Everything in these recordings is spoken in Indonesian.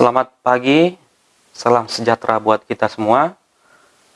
Selamat pagi, salam sejahtera buat kita semua.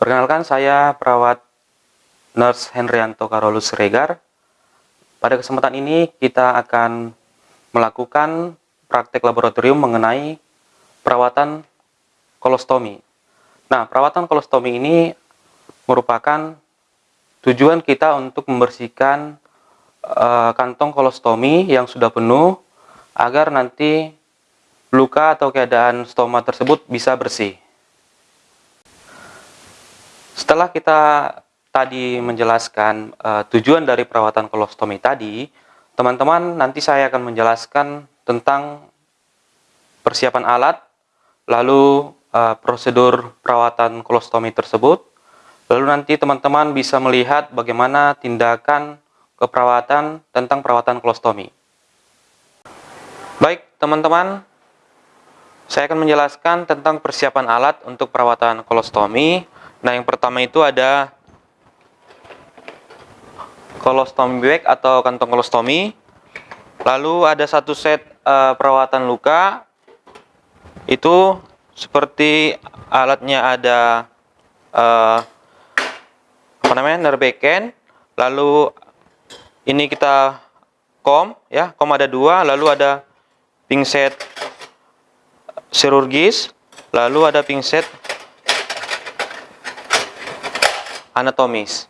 Perkenalkan saya perawat Nurse Henrianto Karolus Regar. Pada kesempatan ini kita akan melakukan praktek laboratorium mengenai perawatan kolostomi. Nah, perawatan kolostomi ini merupakan tujuan kita untuk membersihkan uh, kantong kolostomi yang sudah penuh agar nanti luka atau keadaan stoma tersebut bisa bersih. Setelah kita tadi menjelaskan uh, tujuan dari perawatan kolostomi tadi, teman-teman nanti saya akan menjelaskan tentang persiapan alat, lalu uh, prosedur perawatan kolostomi tersebut, lalu nanti teman-teman bisa melihat bagaimana tindakan keperawatan tentang perawatan kolostomi. Baik, teman-teman, saya akan menjelaskan tentang persiapan alat untuk perawatan kolostomi. Nah, yang pertama itu ada kolostomi bag atau kantong kolostomi. Lalu ada satu set uh, perawatan luka. Itu seperti alatnya ada uh, apa namanya nerbeken. Lalu ini kita kom ya, kom ada dua. Lalu ada pingset chirurgis, lalu ada pingset anatomis.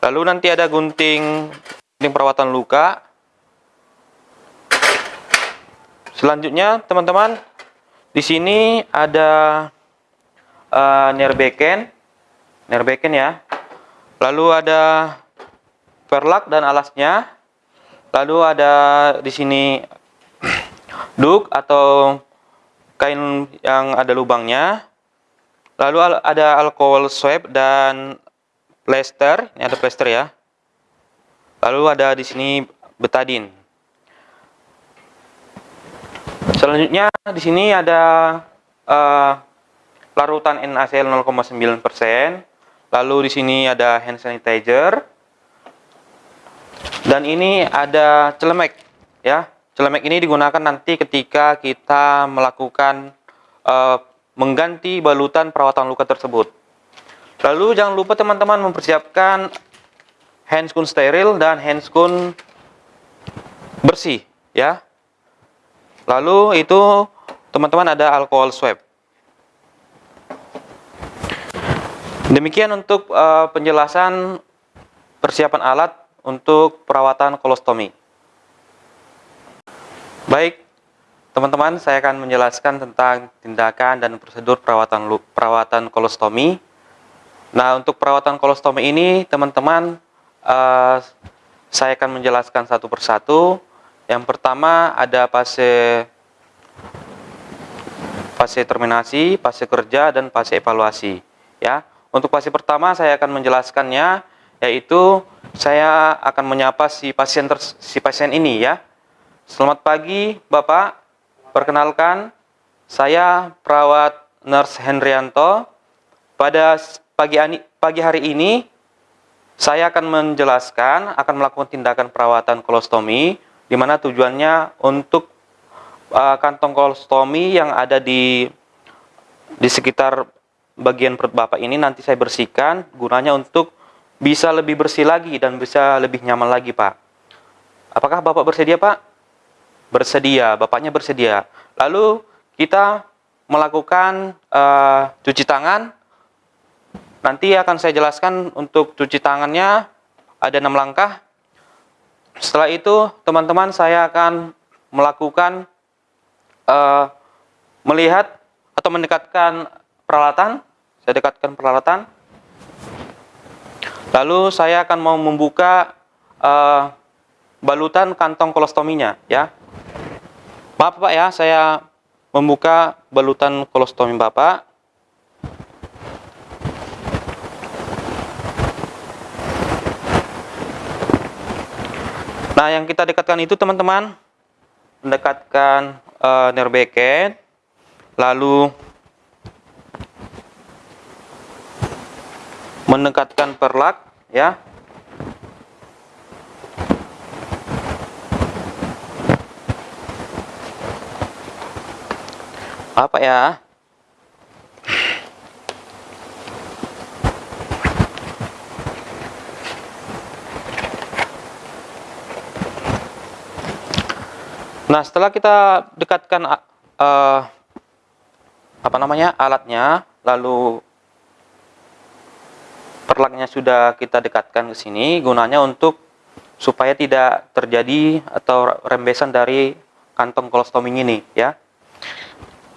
Lalu nanti ada gunting, gunting perawatan luka. Selanjutnya, teman-teman, di sini ada uh, nerbeken, nerbeken ya. Lalu ada perlak dan alasnya. Lalu ada di sini duk atau kain yang ada lubangnya. Lalu ada alkohol swab dan plester. Ini ada plester ya. Lalu ada di sini betadin. Selanjutnya di sini ada uh, larutan NaCl 0,9%. Lalu di sini ada hand sanitizer. Dan ini ada celemek ya. Celemek ini digunakan nanti ketika kita melakukan uh, mengganti balutan perawatan luka tersebut. Lalu jangan lupa teman-teman mempersiapkan handscoon steril dan handscoon bersih ya. Lalu itu teman-teman ada alkohol swab. Demikian untuk uh, penjelasan persiapan alat untuk perawatan kolostomi. Baik, teman-teman, saya akan menjelaskan tentang tindakan dan prosedur perawatan perawatan kolostomi. Nah, untuk perawatan kolostomi ini, teman-teman, uh, saya akan menjelaskan satu persatu. Yang pertama ada fase fase terminasi, fase kerja, dan fase evaluasi. Ya, untuk fase pertama saya akan menjelaskannya, yaitu saya akan menyapa si pasien si pasien ini ya Selamat pagi Bapak, perkenalkan saya perawat Nurse Henrianto. Pada pagi, pagi hari ini saya akan menjelaskan, akan melakukan tindakan perawatan kolostomi, di mana tujuannya untuk uh, kantong kolostomi yang ada di di sekitar bagian perut Bapak ini nanti saya bersihkan, gunanya untuk bisa lebih bersih lagi dan bisa lebih nyaman lagi Pak. Apakah Bapak bersedia Pak? Bersedia, bapaknya bersedia. Lalu kita melakukan uh, cuci tangan. Nanti akan saya jelaskan untuk cuci tangannya ada enam langkah. Setelah itu teman-teman saya akan melakukan uh, melihat atau mendekatkan peralatan. Saya dekatkan peralatan. Lalu saya akan mau membuka uh, balutan kantong kolostominya ya. Maaf Pak ya, saya membuka balutan kolostomi Bapak. Nah, yang kita dekatkan itu teman-teman, mendekatkan uh, nerbeken, lalu mendekatkan perlak, ya, apa ya Nah, setelah kita dekatkan uh, apa namanya alatnya, lalu perlaknya sudah kita dekatkan ke sini, gunanya untuk supaya tidak terjadi atau rembesan dari kantong kolostoming ini, ya.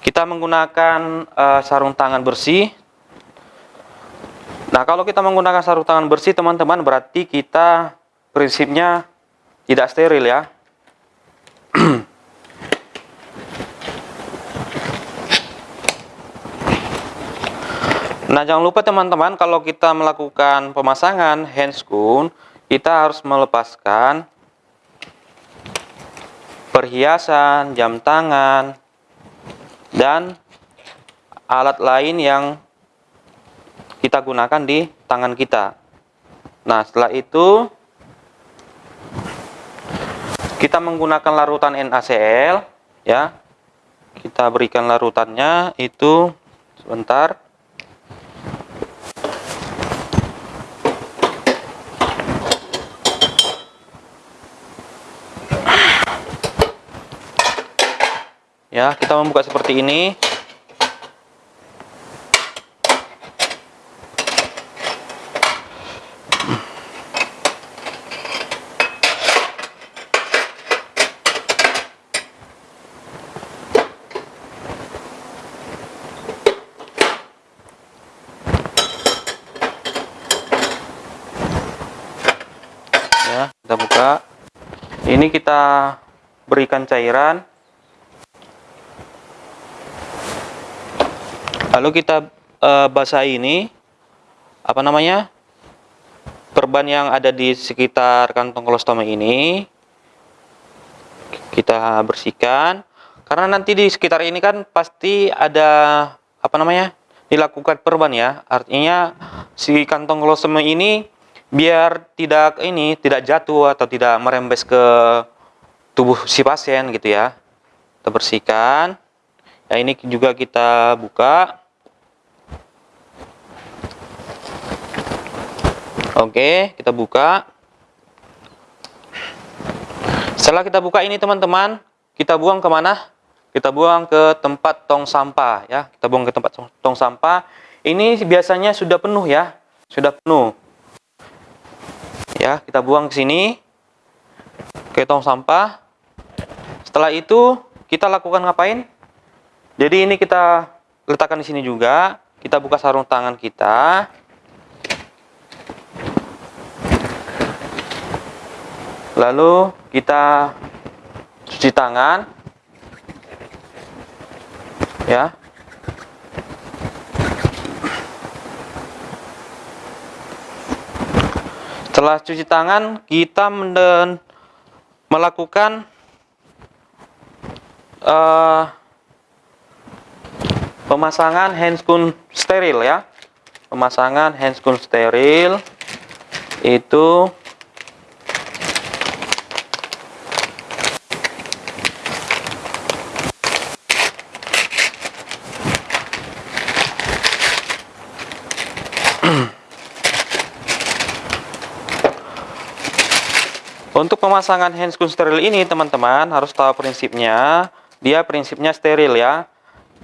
Kita menggunakan uh, sarung tangan bersih. Nah, kalau kita menggunakan sarung tangan bersih, teman-teman, berarti kita prinsipnya tidak steril ya nah jangan lupa teman-teman kalau kita melakukan pemasangan handscoon kita harus melepaskan perhiasan, jam tangan, dan alat lain yang kita gunakan di tangan kita. Nah, setelah itu kita menggunakan larutan NaCl ya. Kita berikan larutannya itu sebentar. Ya, kita membuka seperti ini. kita buka ini kita berikan cairan lalu kita uh, basahi ini apa namanya perban yang ada di sekitar kantong kolostoma ini kita bersihkan. Karena nanti di sekitar ini kan pasti ada apa namanya dilakukan perban ya. Artinya si kantong kolostoma ini biar tidak ini tidak jatuh atau tidak merembes ke tubuh si pasien gitu ya. Kita bersihkan. Ya ini juga kita buka oke kita buka. Setelah kita buka ini teman-teman kita buang ke mana kita buang ke tempat tong sampah ya. Kita buang ke tempat tong sampah. Ini biasanya sudah penuh ya. Sudah penuh. Ya kita buang ke sini ke tong sampah. Setelah itu kita lakukan ngapain? Jadi ini kita letakkan di sini juga. Kita buka sarung tangan kita lalu kita cuci tangan ya Setelah cuci tangan, kita melakukan uh, pemasangan handscoon steril ya. Pemasangan handscoon steril itu Untuk pemasangan handscoon steril ini teman-teman harus tahu prinsipnya. Dia prinsipnya steril ya.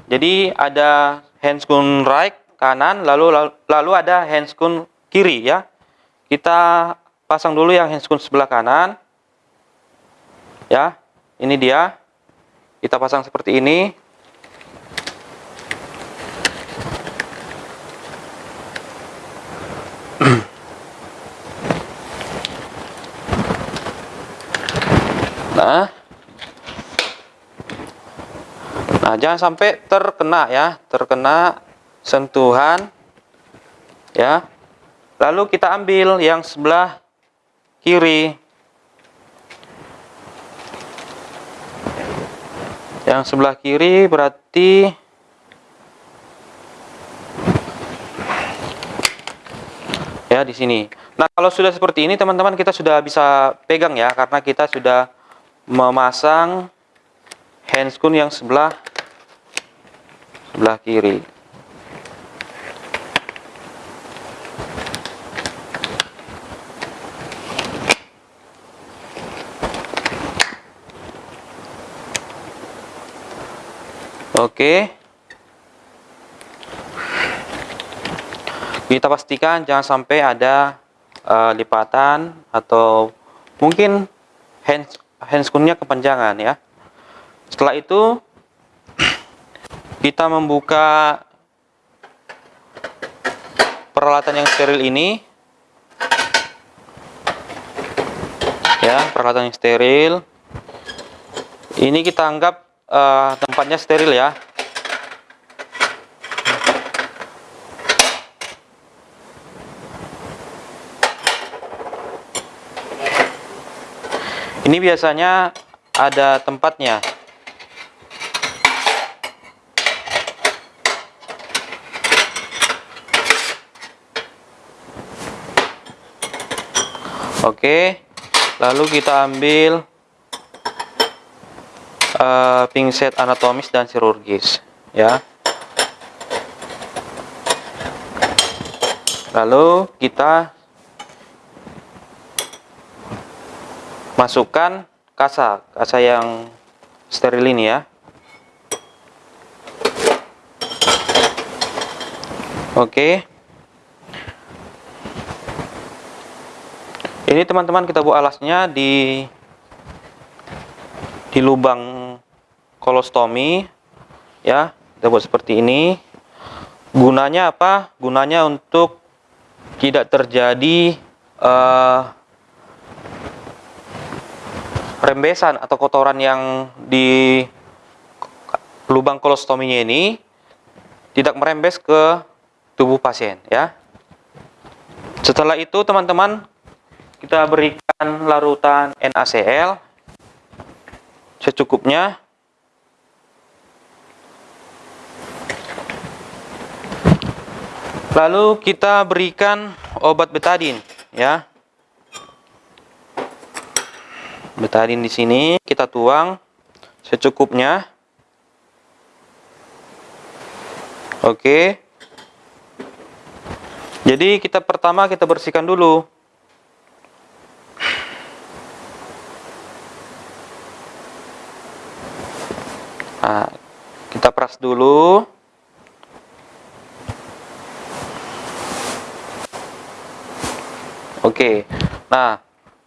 Jadi ada handscoon right kanan lalu lalu ada handscoon kiri ya. Kita pasang dulu yang handscoon sebelah kanan. Ya, ini dia. Kita pasang seperti ini. Nah, jangan sampai terkena ya, terkena sentuhan ya. Lalu kita ambil yang sebelah kiri. Yang sebelah kiri berarti ya di sini. Nah, kalau sudah seperti ini teman-teman kita sudah bisa pegang ya karena kita sudah memasang handscoon yang sebelah sebelah kiri Oke. Kita pastikan jangan sampai ada uh, lipatan atau mungkin hands handscoon-nya kepanjangan ya. Setelah itu kita membuka peralatan yang steril ini ya, peralatan yang steril. Ini kita anggap uh, tempatnya steril ya ini biasanya ada tempatnya. Oke, lalu kita ambil uh, pingset anatomis dan chirurgis ya. Lalu kita masukkan kasa kasa yang steril ini ya. Oke. Ini teman-teman kita buat alasnya di di lubang kolostomi ya. Kita buat seperti ini. Gunanya apa? Gunanya untuk tidak terjadi uh, rembesan atau kotoran yang di lubang kolostominya ini tidak merembes ke tubuh pasien ya setelah itu teman-teman kita berikan larutan NaCl secukupnya Lalu kita berikan obat betadin ya. Betadin di sini kita tuang secukupnya. Oke. Jadi kita pertama kita bersihkan dulu. Nah, kita peras dulu. Oke, nah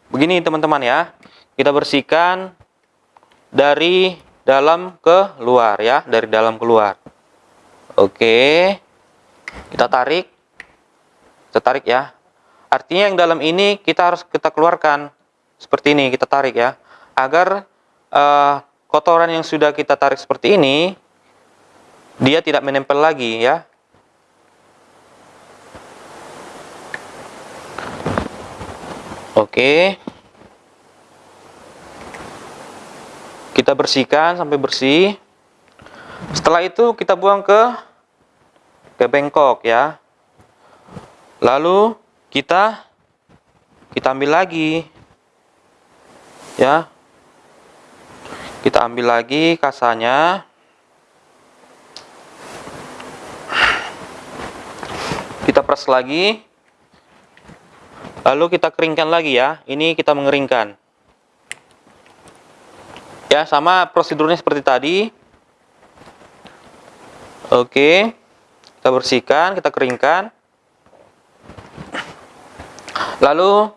begini teman-teman ya, kita bersihkan dari dalam ke luar ya, dari dalam keluar. Oke, kita tarik, kita tarik ya. Artinya yang dalam ini kita harus kita keluarkan seperti ini, kita tarik ya, agar uh, kotoran yang sudah kita tarik seperti ini dia tidak menempel lagi ya Oke. Kita bersihkan sampai bersih. Setelah itu kita buang ke ke bengkok ya. Lalu kita kita ambil lagi. Ya. Kita ambil lagi kasanya. Kita press lagi. Lalu kita keringkan lagi ya. Ini kita mengeringkan. Ya, sama prosedurnya seperti tadi. Oke. Kita bersihkan, kita keringkan. Lalu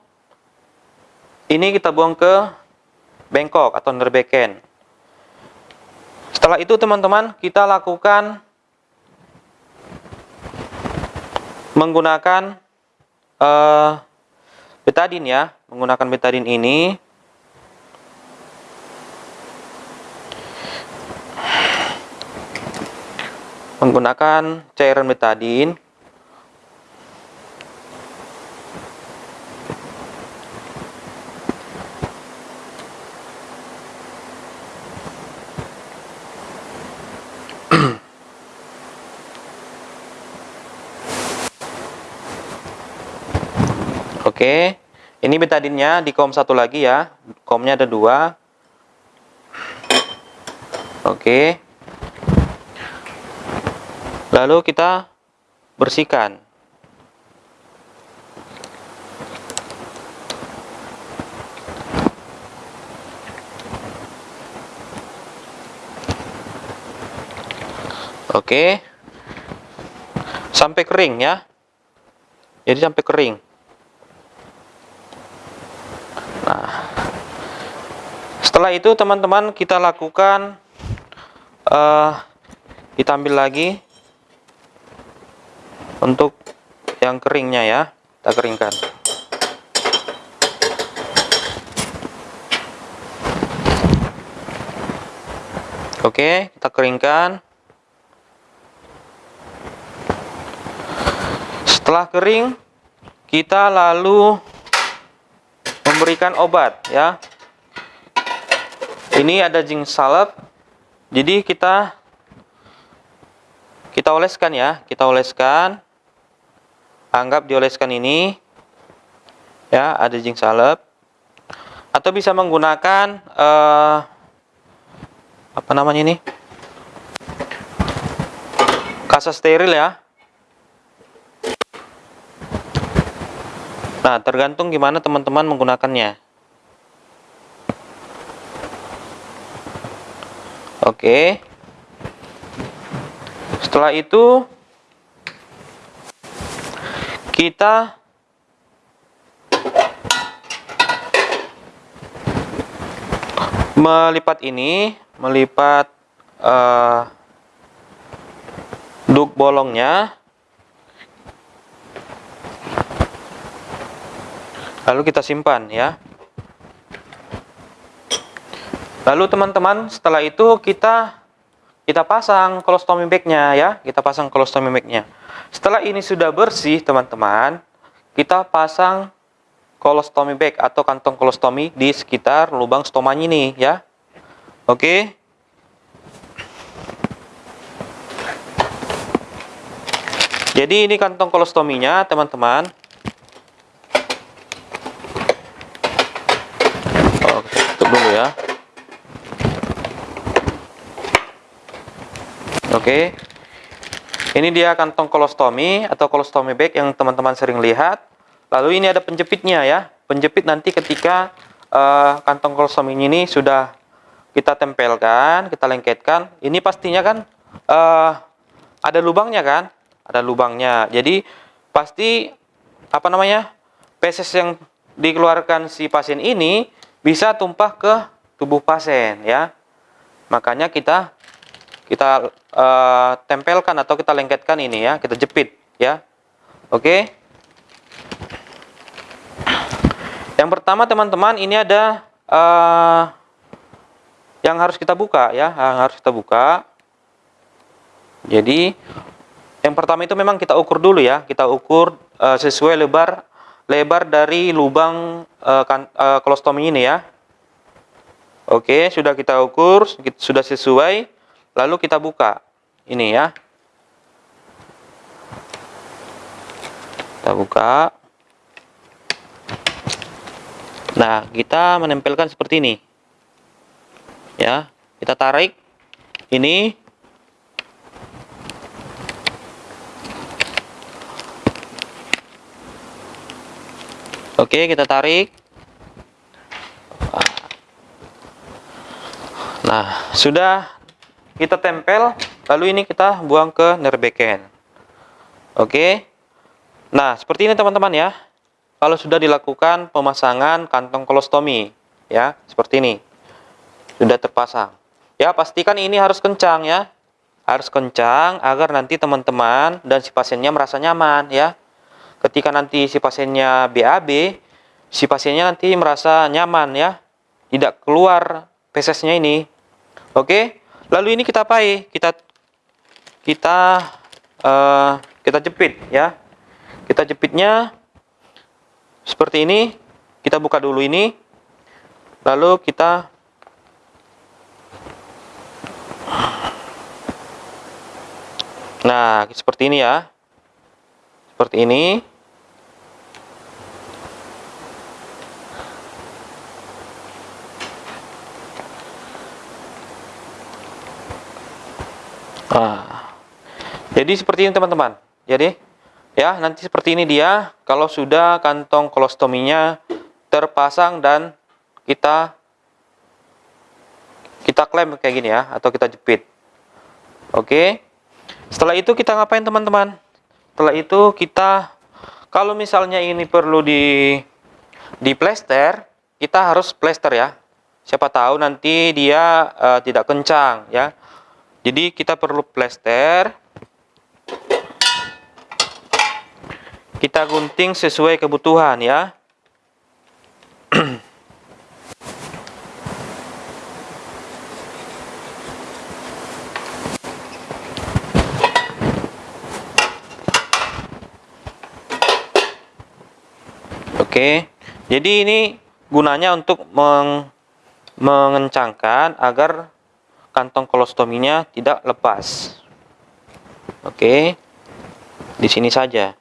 ini kita buang ke bengkok atau nerbeken. Setelah itu teman-teman, kita lakukan menggunakan uh, betadin ya menggunakan betadin ini menggunakan cairan betadin Oke, ini betadinnya di kom satu lagi ya. Komnya ada dua. Oke. Lalu kita bersihkan Oke. Sampai kering ya. Jadi sampai kering. Nah. Setelah itu teman-teman kita lakukan uh, kita ambil lagi untuk yang keringnya ya. Kita keringkan. Oke, kita keringkan. Setelah kering, kita lalu memberikan obat ya. Ini ada zinc salep. Jadi kita kita oleskan ya, kita oleskan. Anggap dioleskan ini. Ya, ada zinc salep. Atau bisa menggunakan uh, apa namanya ini? Kasa steril ya Nah, tergantung gimana teman-teman menggunakannya. Oke. Setelah itu kita melipat ini, melipat uh, duk bolongnya. Lalu kita simpan ya. Lalu teman-teman setelah itu kita kita pasang colostomy bagnya ya. Kita pasang colostomy bagnya setelah ini sudah bersih teman-teman kita pasang colostomy bag atau kantong colostomy di sekitar lubang stomanya ini ya. Oke? Jadi ini kantong kolostominya teman-teman. Dulu ya. Oke ini dia kantong kolostomi atau kolostomi bag yang teman-teman sering lihat. Lalu ini ada penjepitnya ya. Penjepit nanti ketika uh, kantong kolostomi ini sudah kita tempelkan kita lengketkan. Ini pastinya kan uh, ada lubangnya kan? Ada lubangnya. Jadi pasti apa namanya peses yang dikeluarkan si pasien ini bisa tumpah ke tubuh pasien ya. Makanya kita kita uh, tempelkan atau kita lengketkan ini ya, kita jepit ya. Oke. Yang pertama teman-teman ini ada uh, yang harus kita buka ya, yang harus kita buka. Jadi yang pertama itu memang kita ukur dulu ya, kita ukur uh, sesuai lebar lebar dari lubang uh, kan, uh, kolostomi ini ya. Oke, sudah kita ukur, sudah sesuai. Lalu kita buka. Ini ya. Kita buka. Nah, kita menempelkan seperti ini. Ya, kita tarik ini Oke, kita tarik. Nah, sudah kita tempel, lalu ini kita buang ke nerbeken. Oke. Nah, seperti ini teman-teman ya. Kalau sudah dilakukan pemasangan kantong kolostomi, ya, seperti ini. Sudah terpasang. Ya, pastikan ini harus kencang ya. Harus kencang agar nanti teman-teman dan si pasiennya merasa nyaman ya ketika nanti si pasiennya BAB, si pasiennya nanti merasa nyaman ya, tidak keluar fesesnya ini. Oke, lalu ini kita pakai, kita kita uh, kita jepit ya, kita jepitnya seperti ini. Kita buka dulu ini, lalu kita Nah, seperti ini ya. Seperti ini. Jadi seperti ini teman-teman. Jadi ya nanti seperti ini dia kalau sudah kantong kolostominya terpasang dan kita kita klem kayak gini ya atau kita jepit. Oke. Setelah itu kita ngapain teman-teman? Setelah itu kita kalau misalnya ini perlu di di plester, kita harus plester ya. Siapa tahu nanti dia uh, tidak kencang ya. Jadi kita perlu plester. Kita gunting sesuai kebutuhan ya. Oke, jadi ini gunanya untuk meng, mengencangkan agar kantong kolostominya tidak lepas. Oke, di sini saja,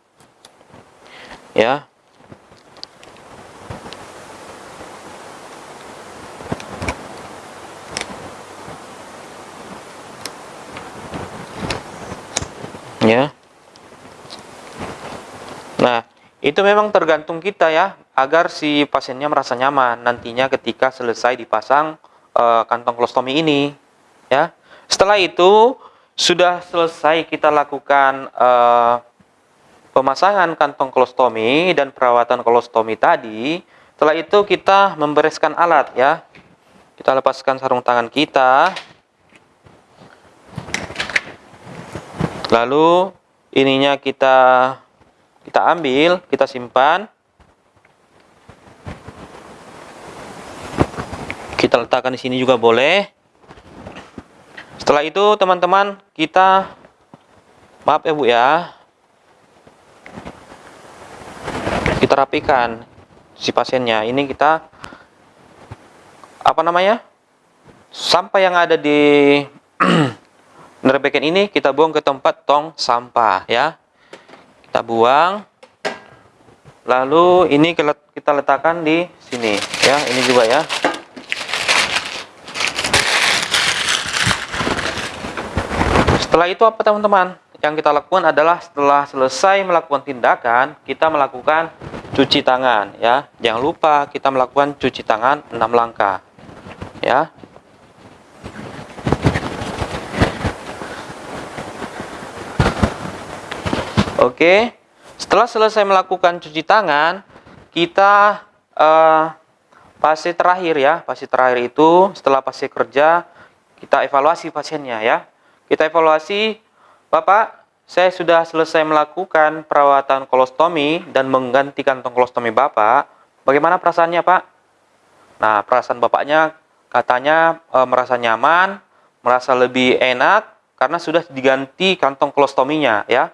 ya. Ya. Nah, itu memang tergantung kita ya, agar si pasiennya merasa nyaman nantinya ketika selesai dipasang uh, kantong kolostomi ini. Ya, setelah itu sudah selesai kita lakukan uh, pemasangan kantong kolostomi dan perawatan kolostomi tadi. Setelah itu kita membereskan alat ya. Kita lepaskan sarung tangan kita. Lalu ininya kita kita ambil, kita simpan. Kita letakkan di sini juga boleh. Setelah itu, teman-teman, kita maaf ya Bu ya. Kita rapikan si pasiennya. Ini kita apa namanya? Sampah yang ada di nerbekan ini kita buang ke tempat tong sampah ya kita buang lalu ini kita letakkan di sini ya ini juga ya setelah itu apa teman-teman yang kita lakukan adalah setelah selesai melakukan tindakan kita melakukan cuci tangan ya. Jangan lupa kita melakukan cuci tangan 6 langkah ya. Oke, setelah selesai melakukan cuci tangan, kita uh, fase terakhir ya, fase terakhir itu setelah fase kerja kita evaluasi pasiennya ya. Kita evaluasi, Bapak, saya sudah selesai melakukan perawatan kolostomi dan mengganti kantong kolostomi Bapak. Bagaimana perasaannya, Pak? Nah, perasaan Bapaknya katanya e, merasa nyaman, merasa lebih enak karena sudah diganti kantong kolostominya ya.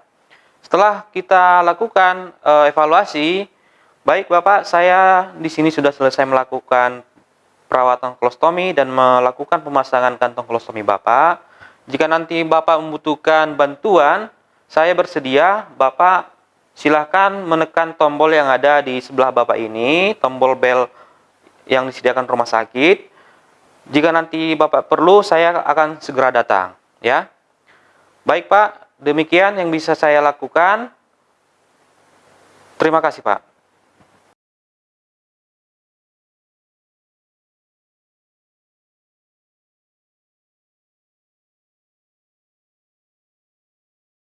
Setelah kita lakukan uh, evaluasi, baik Bapak, saya di sini sudah selesai melakukan perawatan kolostomi dan melakukan pemasangan kantong kolostomi Bapak. Jika nanti Bapak membutuhkan bantuan, saya bersedia, Bapak silahkan menekan tombol yang ada di sebelah Bapak ini, tombol bel yang disediakan rumah sakit. Jika nanti Bapak perlu, saya akan segera datang. Ya, Baik Pak, Demikian yang bisa saya lakukan. Terima kasih Pak.